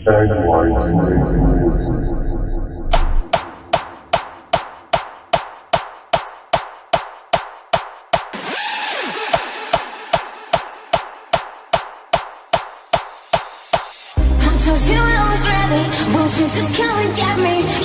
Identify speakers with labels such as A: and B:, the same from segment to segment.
A: I'm told you know it's ready. Won't you just come and get me?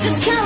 A: just